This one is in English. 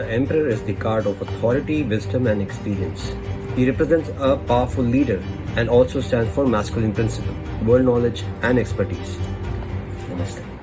The Emperor is the card of authority, wisdom, and experience. He represents a powerful leader and also stands for masculine principle, world knowledge, and expertise. Namaste.